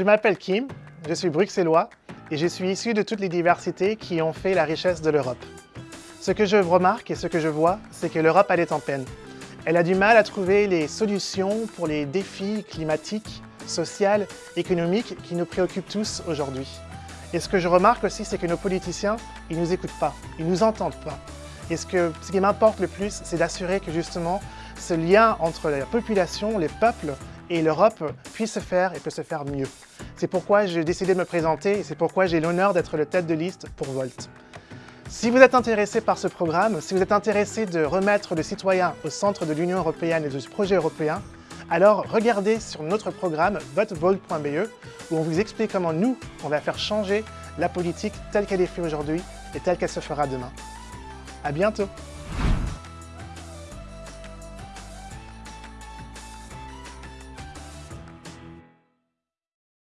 Je m'appelle Kim, je suis bruxellois et je suis issu de toutes les diversités qui ont fait la richesse de l'Europe. Ce que je remarque et ce que je vois, c'est que l'Europe elle est en peine. Elle a du mal à trouver les solutions pour les défis climatiques, sociaux, économiques qui nous préoccupent tous aujourd'hui. Et ce que je remarque aussi, c'est que nos politiciens, ils ne nous écoutent pas, ils ne nous entendent pas. Et ce, ce qui m'importe le plus, c'est d'assurer que justement, ce lien entre la population, les peuples et l'Europe puisse se faire et peut se faire mieux. C'est pourquoi j'ai décidé de me présenter et c'est pourquoi j'ai l'honneur d'être le tête de liste pour Volt. Si vous êtes intéressé par ce programme, si vous êtes intéressé de remettre le citoyen au centre de l'Union européenne et du projet européen, alors regardez sur notre programme votevolt.be où on vous explique comment nous, on va faire changer la politique telle qu'elle est faite aujourd'hui et telle qu'elle se fera demain. À bientôt